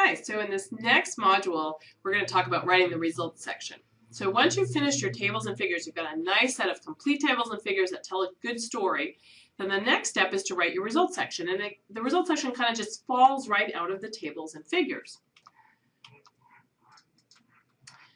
Hi, so in this next module, we're going to talk about writing the results section. So once you've finished your tables and figures, you've got a nice set of complete tables and figures that tell a good story, then the next step is to write your results section. And the, the results section kind of just falls right out of the tables and figures.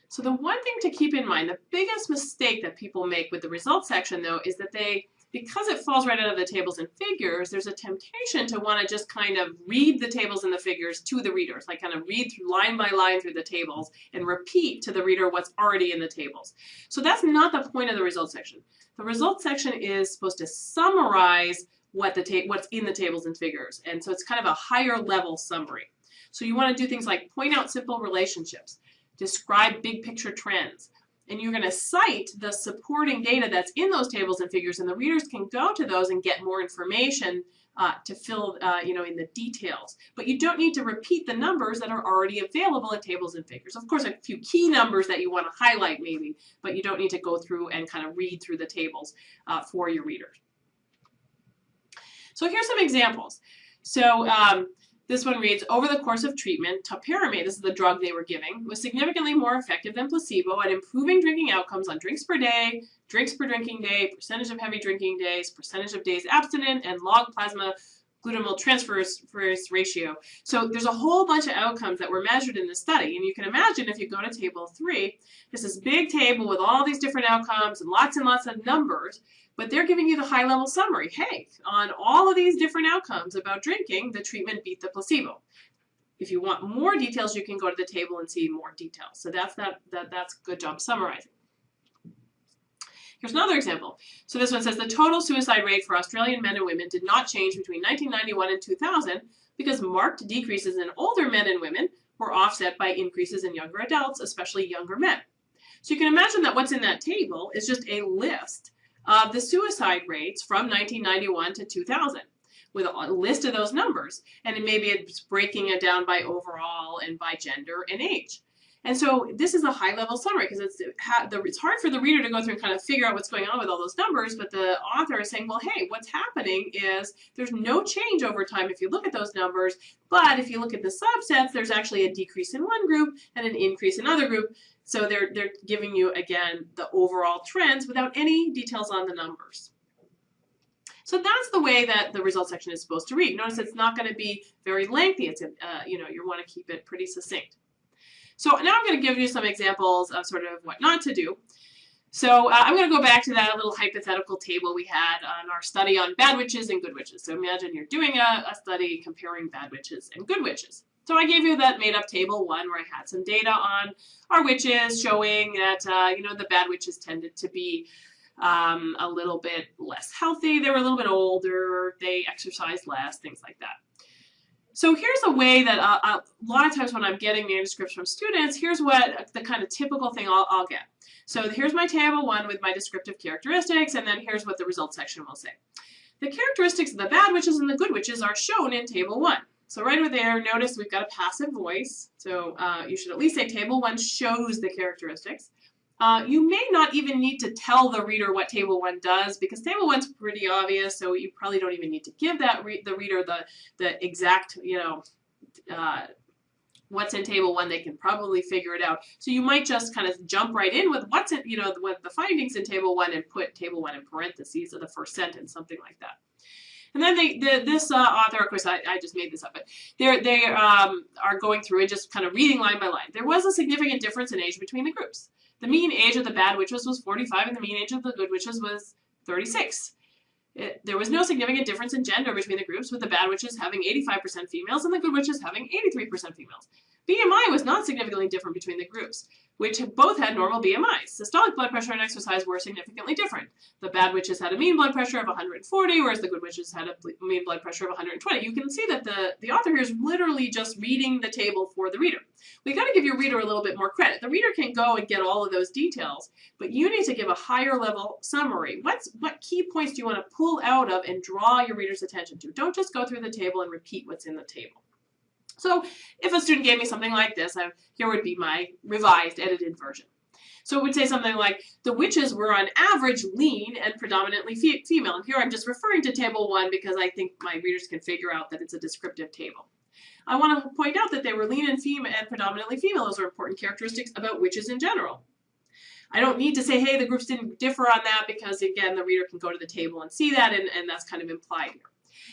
So the one thing to keep in mind, the biggest mistake that people make with the results section though, is that they because it falls right out of the tables and figures, there's a temptation to want to just kind of read the tables and the figures to the readers, like kind of read through line by line through the tables and repeat to the reader what's already in the tables. So that's not the point of the results section. The results section is supposed to summarize what the what's in the tables and figures. And so it's kind of a higher level summary. So you want to do things like point out simple relationships, describe big picture trends, and you're going to cite the supporting data that's in those tables and figures, and the readers can go to those and get more information uh, to fill, uh, you know, in the details. But you don't need to repeat the numbers that are already available in tables and figures. Of course, a few key numbers that you want to highlight maybe, but you don't need to go through and kind of read through the tables uh, for your readers. So here's some examples. So um, this one reads, over the course of treatment, topiramate, this is the drug they were giving, was significantly more effective than placebo at improving drinking outcomes on drinks per day, drinks per drinking day, percentage of heavy drinking days, percentage of days abstinent, and log plasma glutamyl transferase ratio. So there's a whole bunch of outcomes that were measured in the study. And you can imagine if you go to table three, there's this is big table with all these different outcomes and lots and lots of numbers, but they're giving you the high level summary. Hey, on all of these different outcomes about drinking, the treatment beat the placebo. If you want more details, you can go to the table and see more details. So that's that, that that's good job summarizing. Here's another example. So this one says the total suicide rate for Australian men and women did not change between 1991 and 2000 because marked decreases in older men and women were offset by increases in younger adults, especially younger men. So you can imagine that what's in that table is just a list of the suicide rates from 1991 to 2000 with a list of those numbers. And maybe it's breaking it down by overall and by gender and age. And so this is a high level summary because it's, it's hard for the reader to go through and kind of figure out what's going on with all those numbers, but the author is saying, well, hey, what's happening is there's no change over time if you look at those numbers, but if you look at the subsets, there's actually a decrease in one group and an increase in another group. So they're, they're giving you, again, the overall trends without any details on the numbers. So that's the way that the results section is supposed to read. Notice it's not going to be very lengthy. It's, uh, you know, you want to keep it pretty succinct. So now I'm going to give you some examples of sort of what not to do. So uh, I'm going to go back to that little hypothetical table we had on our study on bad witches and good witches. So imagine you're doing a, a study comparing bad witches and good witches. So I gave you that made up table one where I had some data on our witches showing that, uh, you know, the bad witches tended to be um, a little bit less healthy. They were a little bit older. They exercised less, things like that. So here's a way that uh, a lot of times when I'm getting manuscripts from students, here's what the kind of typical thing I'll, I'll get. So here's my table one with my descriptive characteristics, and then here's what the results section will say. The characteristics of the bad witches and the good witches are shown in table one. So right over there, notice we've got a passive voice. So uh, you should at least say table one shows the characteristics. Uh, you may not even need to tell the reader what table one does because table one's pretty obvious, so you probably don't even need to give that re the reader the the exact you know uh, what's in table one. They can probably figure it out. So you might just kind of jump right in with what's in you know the findings in table one and put table one in parentheses of the first sentence, something like that. And then they, the, this uh, author, of course, I, I, just made this up, but they um, are going through and just kind of reading line by line. There was a significant difference in age between the groups. The mean age of the bad witches was 45 and the mean age of the good witches was 36. It, there was no significant difference in gender between the groups, with the bad witches having 85% females and the good witches having 83% females. BMI was not significantly different between the groups which both had normal BMIs. Systolic blood pressure and exercise were significantly different. The bad witches had a mean blood pressure of 140, whereas the good witches had a mean blood pressure of 120. You can see that the, the author here is literally just reading the table for the reader. We got to give your reader a little bit more credit. The reader can go and get all of those details, but you need to give a higher level summary. What's, what key points do you want to pull out of and draw your reader's attention to? Don't just go through the table and repeat what's in the table. So if a student gave me something like this, I, here would be my revised, edited version. So it would say something like, the witches were on average lean and predominantly fe female. And here I'm just referring to table one because I think my readers can figure out that it's a descriptive table. I want to point out that they were lean and female and predominantly female. Those are important characteristics about witches in general. I don't need to say, hey, the groups didn't differ on that because again, the reader can go to the table and see that and, and that's kind of implied here.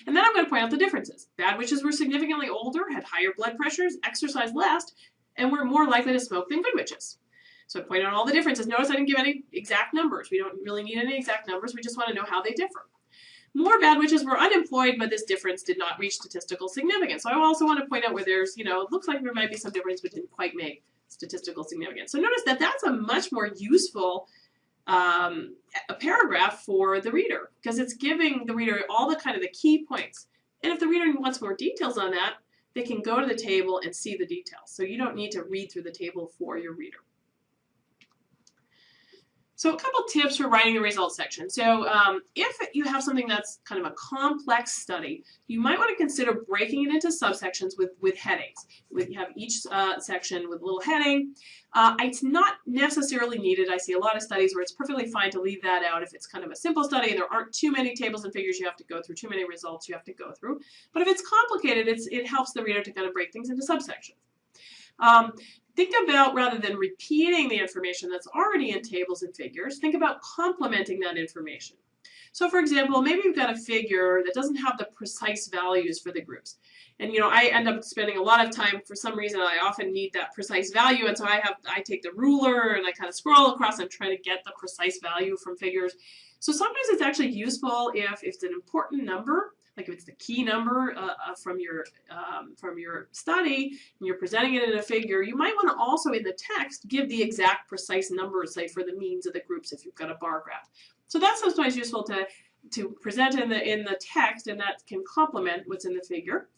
And then I'm going to point out the differences. Bad witches were significantly older, had higher blood pressures, exercised less, and were more likely to smoke than good witches. So I point out all the differences. Notice I didn't give any exact numbers. We don't really need any exact numbers. We just want to know how they differ. More bad witches were unemployed, but this difference did not reach statistical significance. So I also want to point out where there's, you know, it looks like there might be some difference, but didn't quite make statistical significance. So notice that that's a much more useful um, a paragraph for the reader because it's giving the reader all the kind of the key points. And if the reader wants more details on that, they can go to the table and see the details. So you don't need to read through the table for your reader. So a couple tips for writing the results section. So um, if you have something that's kind of a complex study, you might want to consider breaking it into subsections with, with headings. You have each uh, section with a little heading. Uh, it's not necessarily needed. I see a lot of studies where it's perfectly fine to leave that out if it's kind of a simple study and there aren't too many tables and figures you have to go through, too many results you have to go through. But if it's complicated, it's, it helps the reader to kind of break things into subsections. Um, think about, rather than repeating the information that's already in tables and figures, think about complementing that information. So for example, maybe you've got a figure that doesn't have the precise values for the groups. And you know, I end up spending a lot of time, for some reason, I often need that precise value, and so I have, I take the ruler and I kind of scroll across and try to get the precise value from figures. So sometimes it's actually useful if, if it's an important number like if it's the key number uh, uh, from your um, from your study and you're presenting it in a figure, you might want to also in the text give the exact precise number, say for the means of the groups if you've got a bar graph. So that's sometimes useful to to present in the in the text and that can complement what's in the figure.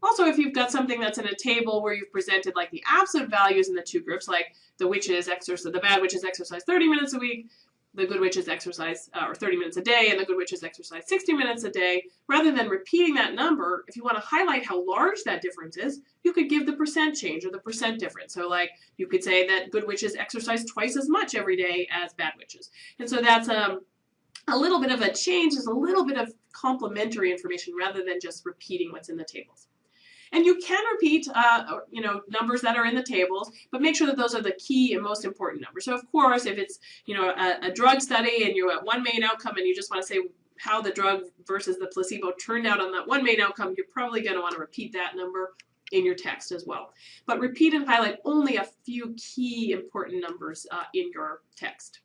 Also, if you've got something that's in a table where you've presented like the absolute values in the two groups, like the witches exercise, the bad witches exercise 30 minutes a week, the good witches exercise uh, or 30 minutes a day and the good witches exercise 60 minutes a day, rather than repeating that number, if you want to highlight how large that difference is, you could give the percent change or the percent difference. So like you could say that good witches exercise twice as much every day as bad witches. And so that's um, a little bit of a change, is a little bit of complementary information rather than just repeating what's in the tables. And you can repeat, uh, you know, numbers that are in the tables, but make sure that those are the key and most important numbers. So of course, if it's, you know, a, a drug study and you're at one main outcome and you just want to say how the drug versus the placebo turned out on that one main outcome, you're probably going to want to repeat that number in your text as well. But repeat and highlight only a few key important numbers uh, in your text.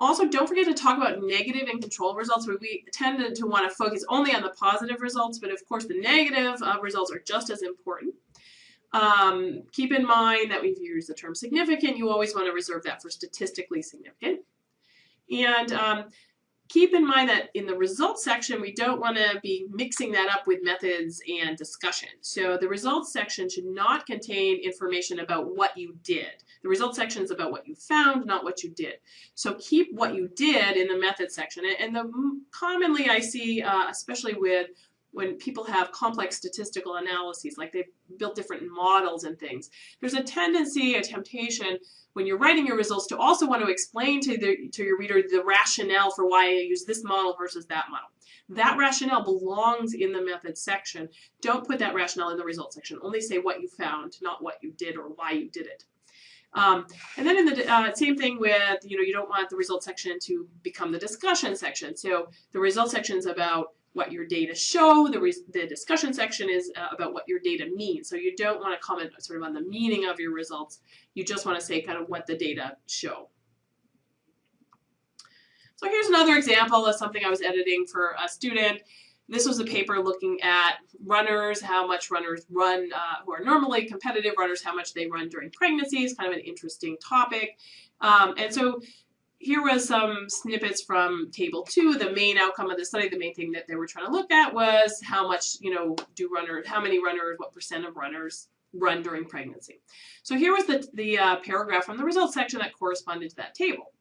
Also, don't forget to talk about negative and control results. We tend to want to focus only on the positive results, but of course the negative uh, results are just as important. Um, keep in mind that we've used the term significant. You always want to reserve that for statistically significant. And um, keep in mind that in the results section, we don't want to be mixing that up with methods and discussion. So the results section should not contain information about what you did. The results section is about what you found, not what you did. So keep what you did in the method section. And the commonly I see, uh, especially with when people have complex statistical analyses, like they've built different models and things, there's a tendency, a temptation when you're writing your results to also want to explain to, the, to your reader the rationale for why I use this model versus that model. That rationale belongs in the method section. Don't put that rationale in the results section. Only say what you found, not what you did or why you did it. Um, and then in the uh, same thing with, you know, you don't want the results section to become the discussion section. So the results section is about what your data show. The, the discussion section is uh, about what your data means. So you don't want to comment sort of on the meaning of your results. You just want to say kind of what the data show. So here's another example of something I was editing for a student. This was a paper looking at runners, how much runners run uh, who are normally competitive runners, how much they run during pregnancy pregnancies, kind of an interesting topic. Um, and so here was some snippets from table two. The main outcome of the study, the main thing that they were trying to look at was how much, you know, do runners, how many runners, what percent of runners run during pregnancy. So here was the, the uh, paragraph from the results section that corresponded to that table.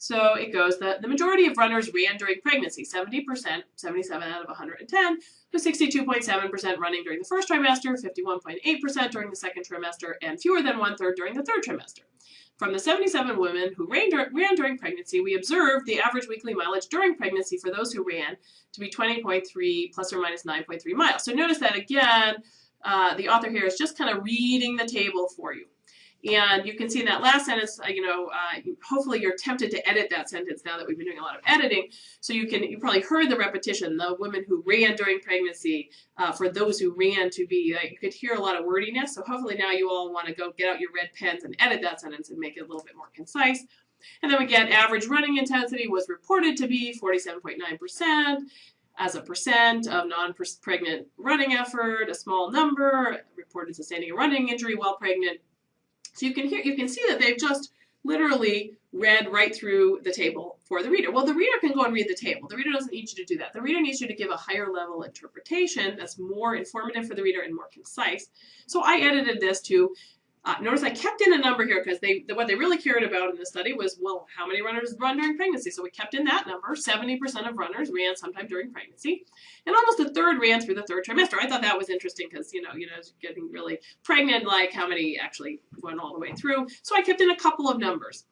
So it goes that the majority of runners ran during pregnancy, 70%, 77 out of 110, with 62.7% running during the first trimester, 51.8% during the second trimester, and fewer than one third during the third trimester. From the 77 women who ran, ran, during pregnancy, we observed the average weekly mileage during pregnancy for those who ran to be 20.3 plus or minus 9.3 miles. So notice that again, uh, the author here is just kind of reading the table for you. And you can see in that last sentence, uh, you know, uh, hopefully you're tempted to edit that sentence now that we've been doing a lot of editing. So you can, you probably heard the repetition, the women who ran during pregnancy, uh, for those who ran to be, uh, you could hear a lot of wordiness. So hopefully now you all want to go get out your red pens and edit that sentence and make it a little bit more concise. And then we get average running intensity was reported to be 47.9% as a percent of non-pregnant running effort, a small number, reported sustaining a running injury while pregnant, so you can hear, you can see that they've just literally read right through the table for the reader. Well, the reader can go and read the table. The reader doesn't need you to do that. The reader needs you to give a higher level interpretation that's more informative for the reader and more concise. So I edited this to uh, notice I kept in a number here because they what they really cared about in the study was, well, how many runners run during pregnancy? So we kept in that number. 70% of runners ran sometime during pregnancy. And almost a third ran through the third trimester. I thought that was interesting because, you know, you know, getting really pregnant, like how many actually went all the way through. So I kept in a couple of numbers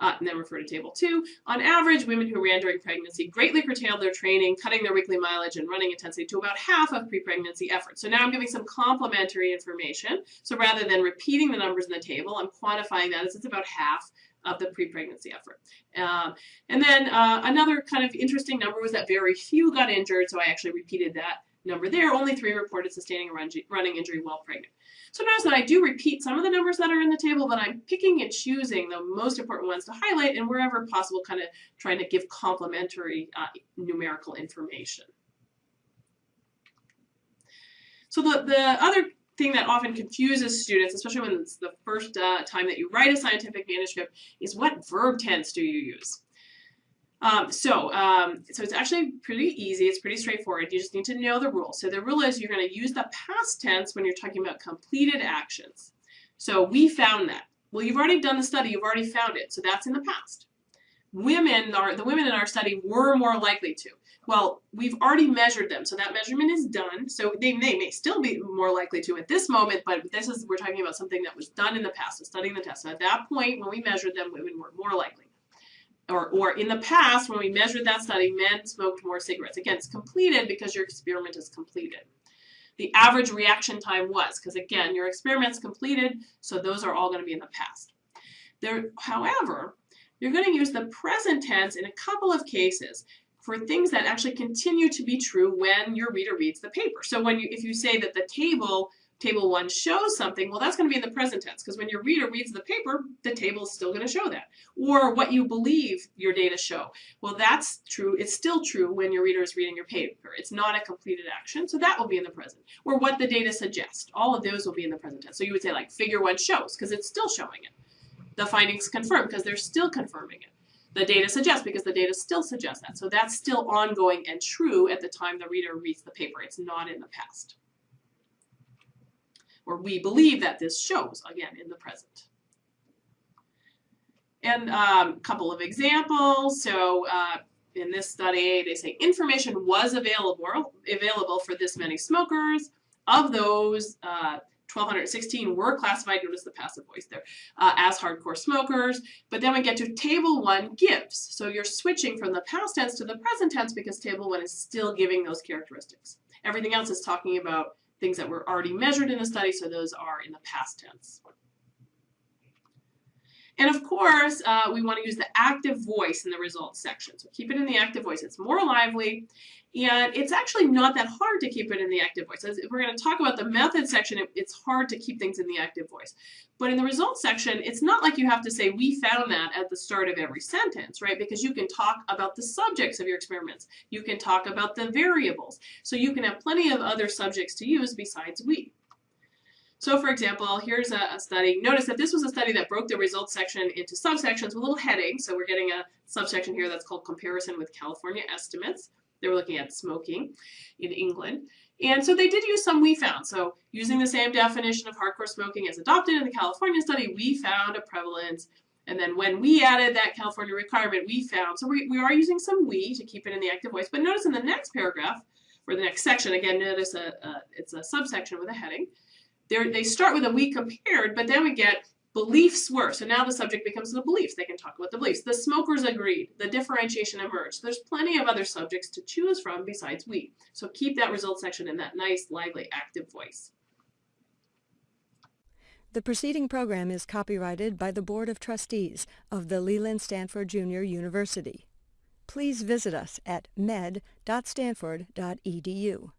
uh, and then refer to table two. On average, women who ran during pregnancy greatly curtailed their training, cutting their weekly mileage and running intensity to about half of pre-pregnancy efforts. So now I'm giving some complementary information. So rather than repeating the numbers in the table, I'm quantifying that as it's about half of the pre-pregnancy effort. Um, and then uh, another kind of interesting number was that very few got injured, so I actually repeated that number there. Only three reported sustaining a running injury while pregnant. So notice that I do repeat some of the numbers that are in the table, but I'm picking and choosing the most important ones to highlight and wherever possible kind of trying to give complementary uh, numerical information. So the, the other thing that often confuses students, especially when it's the first uh, time that you write a scientific manuscript, is what verb tense do you use? Um, so, um, so it's actually pretty easy. It's pretty straightforward. You just need to know the rule. So the rule is you're going to use the past tense when you're talking about completed actions. So we found that. Well, you've already done the study. You've already found it. So that's in the past. Women are the women in our study were more likely to. Well, we've already measured them, so that measurement is done. So they, they may still be more likely to at this moment, but this is we're talking about something that was done in the past, studying the test. So at that point, when we measured them, women were more likely or, or in the past, when we measured that study, men smoked more cigarettes. Again, it's completed because your experiment is completed. The average reaction time was, because again, your experiment's completed, so those are all going to be in the past. There, however, you're going to use the present tense in a couple of cases for things that actually continue to be true when your reader reads the paper. So when you, if you say that the table table one shows something, well, that's going to be in the present tense because when your reader reads the paper, the table is still going to show that. Or what you believe your data show. Well, that's true. It's still true when your reader is reading your paper. It's not a completed action, so that will be in the present. Or what the data suggests. All of those will be in the present tense. So you would say like figure one shows because it's still showing it. The findings confirm because they're still confirming it. The data suggests because the data still suggests that. So that's still ongoing and true at the time the reader reads the paper. It's not in the past or we believe that this shows, again, in the present. And a um, couple of examples. So uh, in this study, they say information was available, available for this many smokers. Of those, uh, 1,216 were classified, notice the passive voice there, uh, as hardcore smokers. But then we get to table one gives. So you're switching from the past tense to the present tense because table one is still giving those characteristics. Everything else is talking about things that were already measured in the study, so those are in the past tense. And of course, uh, we want to use the active voice in the results section. So keep it in the active voice. It's more lively, and it's actually not that hard to keep it in the active voice. As if we're going to talk about the method section, it, it's hard to keep things in the active voice. But in the results section, it's not like you have to say, we found that at the start of every sentence, right? Because you can talk about the subjects of your experiments. You can talk about the variables. So you can have plenty of other subjects to use besides we. So for example, here's a, a, study. Notice that this was a study that broke the results section into subsections with little headings. So we're getting a subsection here that's called comparison with California estimates. They were looking at smoking in England. And so they did use some we found. So using the same definition of hardcore smoking as adopted in the California study, we found a prevalence And then when we added that California requirement, we found, so we, we are using some we to keep it in the active voice, but notice in the next paragraph, or the next section, again, notice a, a it's a subsection with a heading, They're, they start with a we compared, but then we get beliefs were. So now the subject becomes the beliefs. They can talk about the beliefs. The smokers agreed. The differentiation emerged. There's plenty of other subjects to choose from besides we. So keep that result section in that nice, lively, active voice. The preceding program is copyrighted by the Board of Trustees of the Leland Stanford Junior University. Please visit us at med.stanford.edu.